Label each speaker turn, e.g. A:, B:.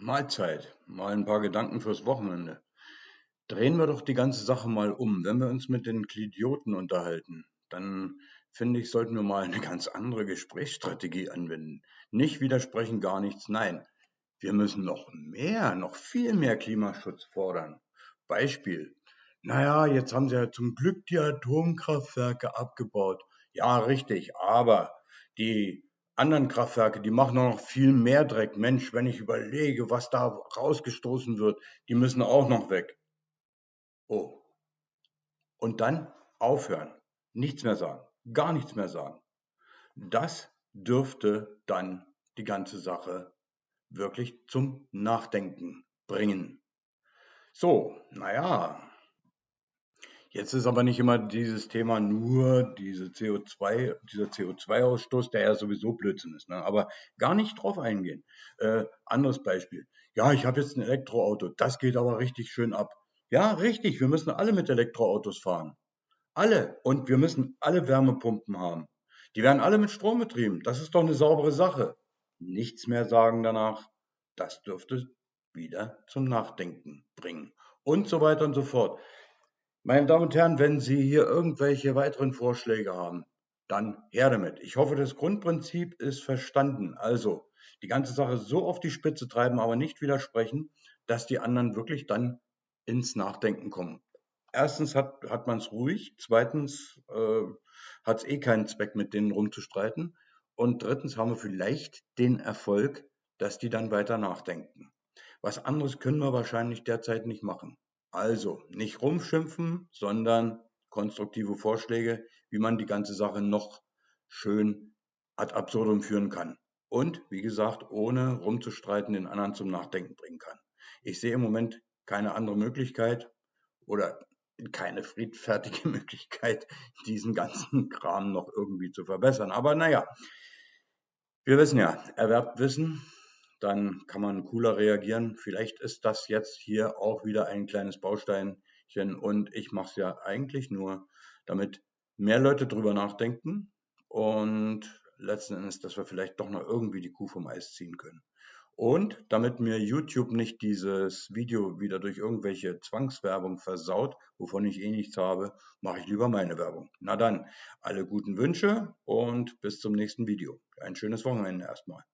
A: Mahlzeit, mal ein paar Gedanken fürs Wochenende. Drehen wir doch die ganze Sache mal um. Wenn wir uns mit den Klidioten unterhalten, dann finde ich, sollten wir mal eine ganz andere Gesprächsstrategie anwenden. Nicht widersprechen, gar nichts, nein. Wir müssen noch mehr, noch viel mehr Klimaschutz fordern. Beispiel. Naja, jetzt haben sie ja zum Glück die Atomkraftwerke abgebaut. Ja, richtig, aber die anderen Kraftwerke, die machen noch viel mehr Dreck. Mensch, wenn ich überlege, was da rausgestoßen wird, die müssen auch noch weg. Oh. Und dann aufhören. Nichts mehr sagen. Gar nichts mehr sagen. Das dürfte dann die ganze Sache wirklich zum Nachdenken bringen. So, naja, Jetzt ist aber nicht immer dieses Thema nur diese CO2, dieser CO2-Ausstoß, der ja sowieso Blödsinn ist. Ne? Aber gar nicht drauf eingehen. Äh, anderes Beispiel. Ja, ich habe jetzt ein Elektroauto. Das geht aber richtig schön ab. Ja, richtig. Wir müssen alle mit Elektroautos fahren. Alle. Und wir müssen alle Wärmepumpen haben. Die werden alle mit Strom betrieben. Das ist doch eine saubere Sache. Nichts mehr sagen danach. Das dürfte wieder zum Nachdenken bringen. Und so weiter und so fort. Meine Damen und Herren, wenn Sie hier irgendwelche weiteren Vorschläge haben, dann her damit. Ich hoffe, das Grundprinzip ist verstanden. Also die ganze Sache so auf die Spitze treiben, aber nicht widersprechen, dass die anderen wirklich dann ins Nachdenken kommen. Erstens hat, hat man es ruhig, zweitens äh, hat es eh keinen Zweck, mit denen rumzustreiten. Und drittens haben wir vielleicht den Erfolg, dass die dann weiter nachdenken. Was anderes können wir wahrscheinlich derzeit nicht machen. Also nicht rumschimpfen, sondern konstruktive Vorschläge, wie man die ganze Sache noch schön ad absurdum führen kann. Und wie gesagt, ohne rumzustreiten, den anderen zum Nachdenken bringen kann. Ich sehe im Moment keine andere Möglichkeit oder keine friedfertige Möglichkeit, diesen ganzen Kram noch irgendwie zu verbessern. Aber naja, wir wissen ja, erwerbt Wissen, dann kann man cooler reagieren. Vielleicht ist das jetzt hier auch wieder ein kleines Bausteinchen und ich mache es ja eigentlich nur, damit mehr Leute drüber nachdenken und letzten Endes, dass wir vielleicht doch noch irgendwie die Kuh vom Eis ziehen können. Und damit mir YouTube nicht dieses Video wieder durch irgendwelche Zwangswerbung versaut, wovon ich eh nichts habe, mache ich lieber meine Werbung. Na dann, alle guten Wünsche und bis zum nächsten Video. Ein schönes Wochenende erstmal.